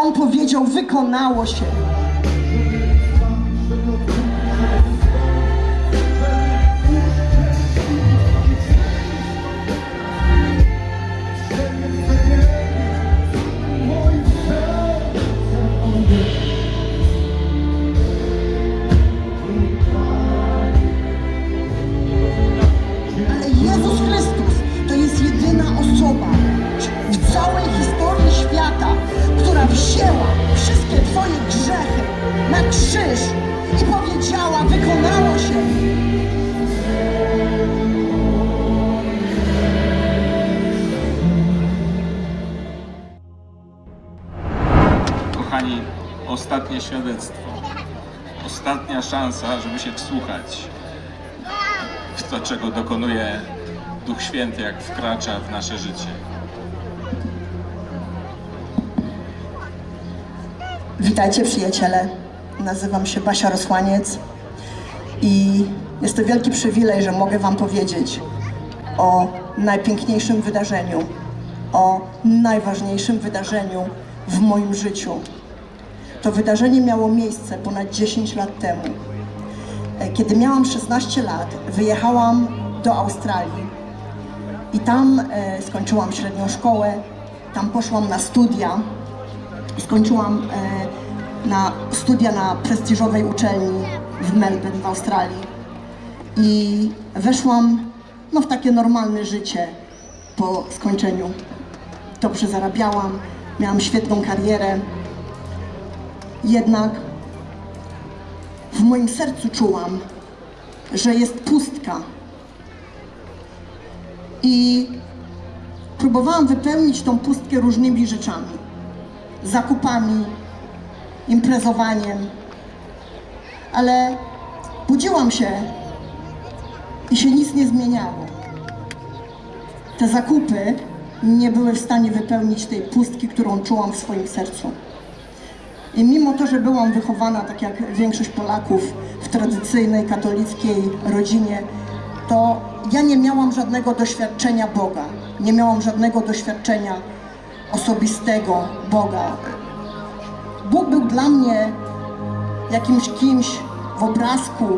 On powiedział, wykonało się. Ostatnie świadectwo. Ostatnia szansa, żeby się wsłuchać w to, czego dokonuje Duch Święty, jak wkracza w nasze życie. Witajcie przyjaciele, nazywam się Basia Rosłaniec i jest to wielki przywilej, że mogę Wam powiedzieć o najpiękniejszym wydarzeniu, o najważniejszym wydarzeniu w moim życiu. To wydarzenie miało miejsce ponad 10 lat temu. E, Kiedy miałam 16 lat, wyjechałam do Australii i tam e, skończyłam średnią szkołę, tam poszłam na studia skończyłam e, na studia na prestiżowej uczelni w Melbourne w Australii i weszłam no, w takie normalne życie po skończeniu. Dobrze zarabiałam, miałam świetną karierę, jednak w moim sercu czułam, że jest pustka. I próbowałam wypełnić tą pustkę różnymi rzeczami zakupami, imprezowaniem. Ale budziłam się i się nic nie zmieniało. Te zakupy nie były w stanie wypełnić tej pustki, którą czułam w swoim sercu. I mimo to, że byłam wychowana, tak jak większość Polaków, w tradycyjnej katolickiej rodzinie, to ja nie miałam żadnego doświadczenia Boga. Nie miałam żadnego doświadczenia osobistego Boga. Bóg był dla mnie jakimś kimś w obrazku,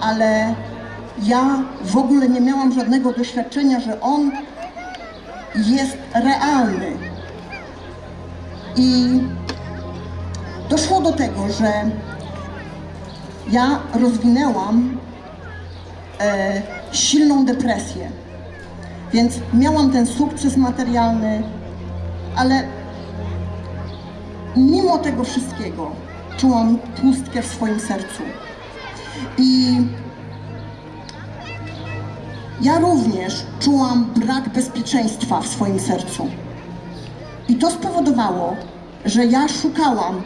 ale ja w ogóle nie miałam żadnego doświadczenia, że On jest realny. I do tego, że ja rozwinęłam e, silną depresję. Więc miałam ten sukces materialny, ale mimo tego wszystkiego czułam pustkę w swoim sercu. I ja również czułam brak bezpieczeństwa w swoim sercu. I to spowodowało, że ja szukałam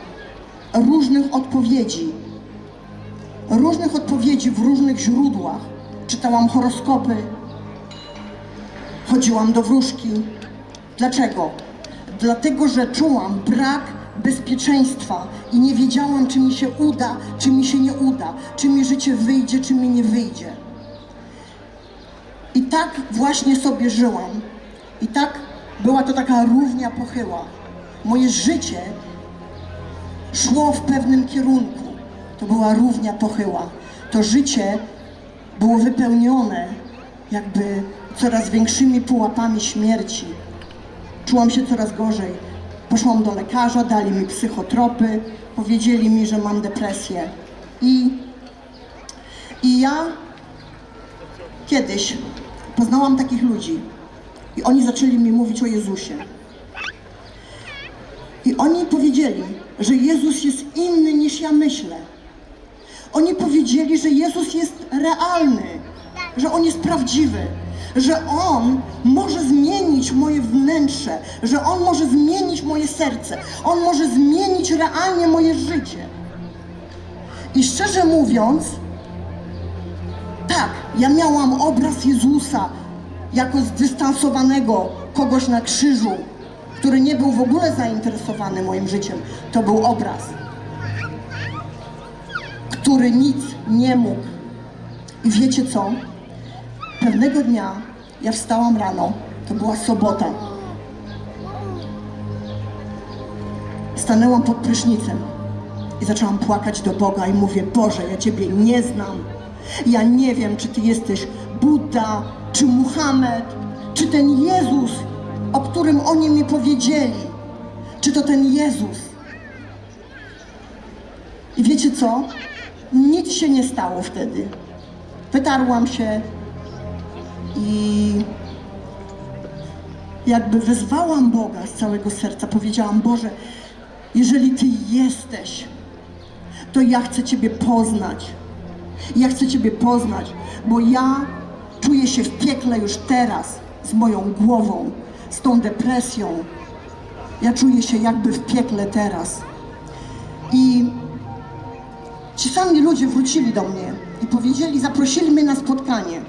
różnych odpowiedzi. Różnych odpowiedzi w różnych źródłach. Czytałam horoskopy, chodziłam do wróżki. Dlaczego? Dlatego, że czułam brak bezpieczeństwa i nie wiedziałam, czy mi się uda, czy mi się nie uda, czy mi życie wyjdzie, czy mi nie wyjdzie. I tak właśnie sobie żyłam. I tak była to taka równia pochyła. Moje życie szło w pewnym kierunku. To była równia pochyła. To życie było wypełnione jakby coraz większymi pułapami śmierci. Czułam się coraz gorzej. Poszłam do lekarza, dali mi psychotropy, powiedzieli mi, że mam depresję. I, i ja kiedyś poznałam takich ludzi i oni zaczęli mi mówić o Jezusie. I oni powiedzieli, że Jezus jest inny niż ja myślę. Oni powiedzieli, że Jezus jest realny, że On jest prawdziwy, że On może zmienić moje wnętrze, że On może zmienić moje serce, On może zmienić realnie moje życie. I szczerze mówiąc, tak, ja miałam obraz Jezusa jako zdystansowanego kogoś na krzyżu, który nie był w ogóle zainteresowany moim życiem. To był obraz, który nic nie mógł. I wiecie co? Pewnego dnia ja wstałam rano, to była sobota. stanęłam pod prysznicem i zaczęłam płakać do Boga i mówię, Boże, ja Ciebie nie znam. Ja nie wiem, czy Ty jesteś Buddha, czy Muhammad, czy ten Jezus, o którym oni mi powiedzieli. Czy to ten Jezus? I wiecie co? Nic się nie stało wtedy. Wytarłam się i jakby wezwałam Boga z całego serca. Powiedziałam, Boże, jeżeli Ty jesteś, to ja chcę Ciebie poznać. Ja chcę Ciebie poznać, bo ja czuję się w piekle już teraz z moją głową, z tą depresją. Ja czuję się jakby w piekle teraz. I ci sami ludzie wrócili do mnie i powiedzieli, zaprosili mnie na spotkanie.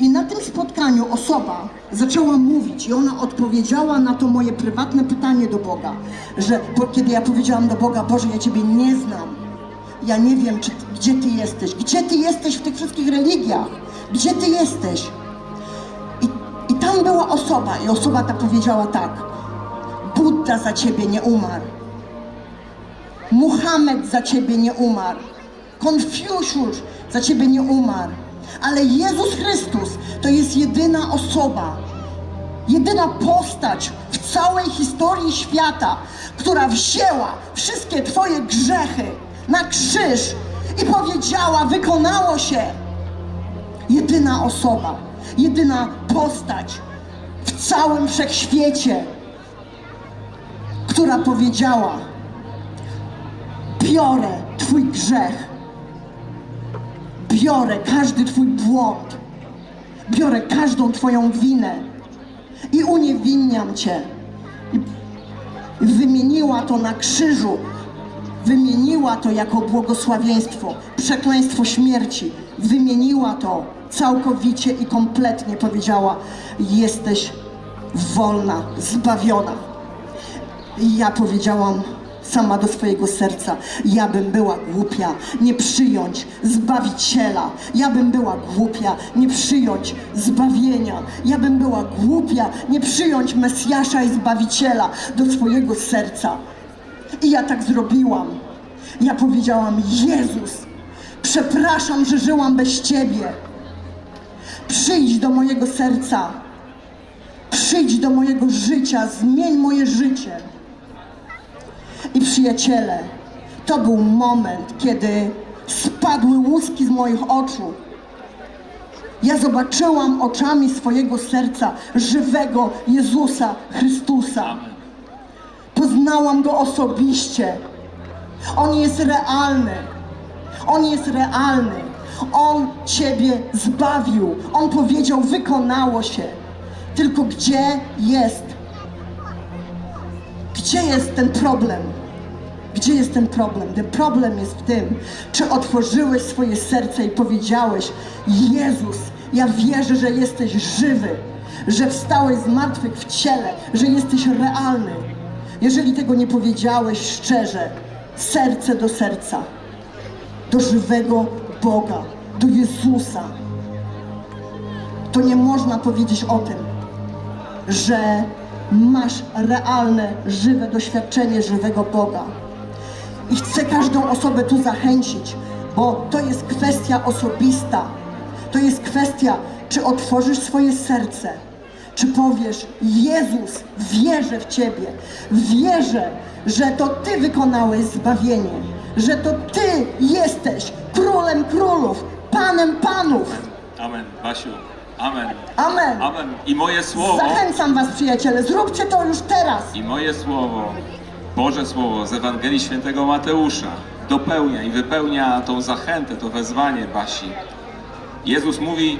I na tym spotkaniu osoba zaczęła mówić i ona odpowiedziała na to moje prywatne pytanie do Boga, że bo, kiedy ja powiedziałam do Boga, Boże, ja Ciebie nie znam, ja nie wiem, czy, gdzie Ty jesteś, gdzie Ty jesteś w tych wszystkich religiach, gdzie Ty jesteś. Osoba i osoba ta powiedziała tak, Buddha za Ciebie nie umarł. Muhammad za ciebie nie umarł. Konfucjusz za ciebie nie umarł. Ale Jezus Chrystus to jest jedyna osoba, jedyna postać w całej historii świata, która wzięła wszystkie twoje grzechy na krzyż i powiedziała: Wykonało się. Jedyna osoba, jedyna postać w całym wszechświecie, która powiedziała: biorę Twój grzech, biorę każdy Twój błąd, biorę każdą Twoją winę i uniewinniam Cię. Wymieniła to na krzyżu, wymieniła to jako błogosławieństwo, przekleństwo śmierci, wymieniła to całkowicie i kompletnie powiedziała: Jesteś wolna, zbawiona. I ja powiedziałam sama do swojego serca, ja bym była głupia nie przyjąć Zbawiciela. Ja bym była głupia nie przyjąć zbawienia. Ja bym była głupia nie przyjąć Mesjasza i Zbawiciela do swojego serca. I ja tak zrobiłam. Ja powiedziałam, Jezus, przepraszam, że żyłam bez Ciebie. Przyjdź do mojego serca. Przyjdź do mojego życia, zmień moje życie. I przyjaciele, to był moment, kiedy spadły łuski z moich oczu. Ja zobaczyłam oczami swojego serca żywego Jezusa Chrystusa. Poznałam go osobiście. On jest realny. On jest realny. On Ciebie zbawił. On powiedział, wykonało się. Tylko gdzie jest gdzie jest ten problem? Gdzie jest ten problem? Ten problem jest w tym, czy otworzyłeś swoje serce i powiedziałeś: Jezus, ja wierzę, że jesteś żywy, że wstałeś z martwych w ciele, że jesteś realny. Jeżeli tego nie powiedziałeś szczerze, serce do serca, do żywego Boga, do Jezusa, to nie można powiedzieć o tym, że masz realne, żywe doświadczenie żywego Boga. I chcę każdą osobę tu zachęcić, bo to jest kwestia osobista. To jest kwestia, czy otworzysz swoje serce, czy powiesz: Jezus, wierzę w Ciebie, wierzę, że to Ty wykonałeś zbawienie, że to Ty jesteś królem królów, panem panów. Amen, Basiu. Amen. Amen. Amen. I moje słowo, Zachęcam Was, przyjaciele, zróbcie to już teraz. i moje słowo, Boże Słowo z Ewangelii Świętego Mateusza dopełnia i wypełnia tą zachętę, to wezwanie Basi. Jezus mówi,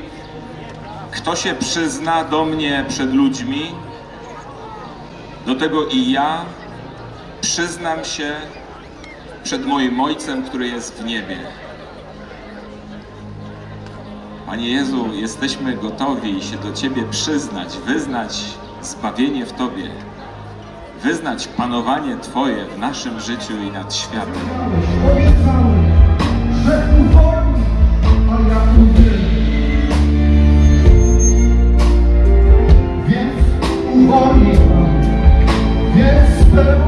kto się przyzna do mnie przed ludźmi, do tego i ja przyznam się przed moim Ojcem, który jest w niebie. Panie Jezu, jesteśmy gotowi się do Ciebie przyznać, wyznać zbawienie w Tobie, wyznać panowanie Twoje w naszym życiu i nad światem. Więc uwolni, więc